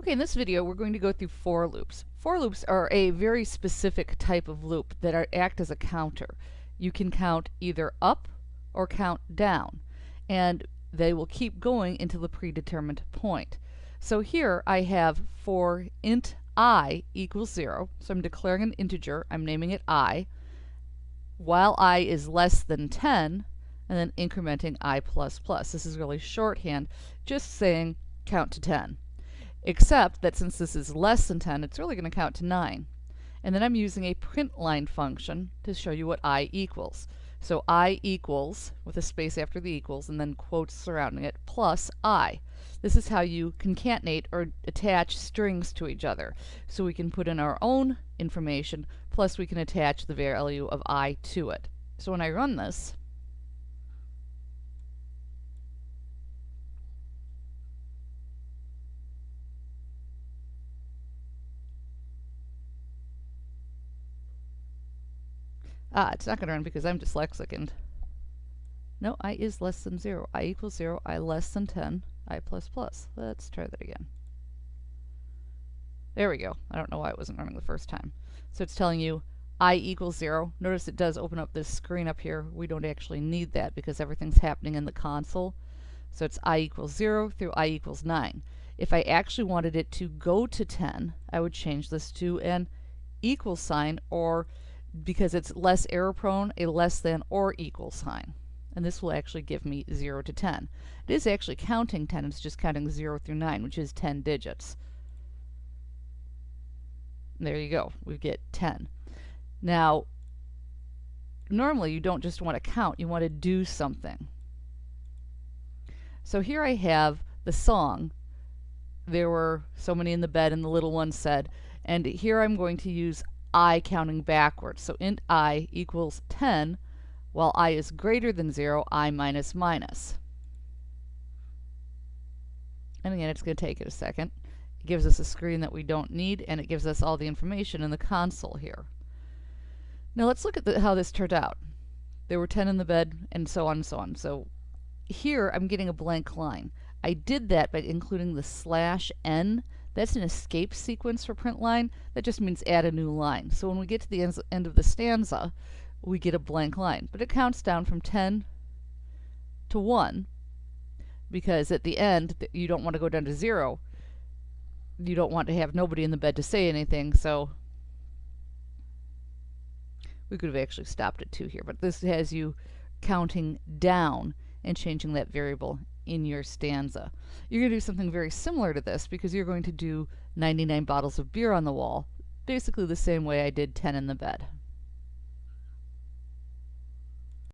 Okay, in this video we're going to go through for loops. For loops are a very specific type of loop that are, act as a counter. You can count either up or count down and they will keep going until the predetermined point. So here I have for int i equals 0, so I'm declaring an integer, I'm naming it i, while i is less than 10, and then incrementing i plus plus. This is really shorthand, just saying count to 10 except that since this is less than 10, it's really going to count to 9. And then I'm using a print line function to show you what i equals. So i equals, with a space after the equals, and then quotes surrounding it, plus i. This is how you concatenate or attach strings to each other. So we can put in our own information, plus we can attach the value of i to it. So when I run this, Ah, it's not going to run because I'm dyslexic and... No, i is less than 0. i equals 0, i less than 10, i plus plus. Let's try that again. There we go. I don't know why it wasn't running the first time. So it's telling you i equals 0. Notice it does open up this screen up here. We don't actually need that because everything's happening in the console. So it's i equals 0 through i equals 9. If I actually wanted it to go to 10, I would change this to an equal sign or because it's less error prone, a less than or equal sign. And this will actually give me 0 to 10. It is actually counting 10, it's just counting 0 through 9, which is 10 digits. There you go, we get 10. Now, normally you don't just want to count, you want to do something. So here I have the song. There were so many in the bed and the little one said, and here I'm going to use i counting backwards. So int i equals 10, while i is greater than 0, i minus minus. And again, it's going to take it a second. It gives us a screen that we don't need, and it gives us all the information in the console here. Now let's look at the, how this turned out. There were 10 in the bed, and so on and so on. So here I'm getting a blank line. I did that by including the slash n that's an escape sequence for print line. That just means add a new line. So when we get to the end of the stanza, we get a blank line. But it counts down from 10 to 1 because at the end, you don't want to go down to 0. You don't want to have nobody in the bed to say anything, so we could have actually stopped at 2 here. But this has you counting down and changing that variable in your stanza. You're going to do something very similar to this because you're going to do 99 bottles of beer on the wall, basically the same way I did 10 in the bed.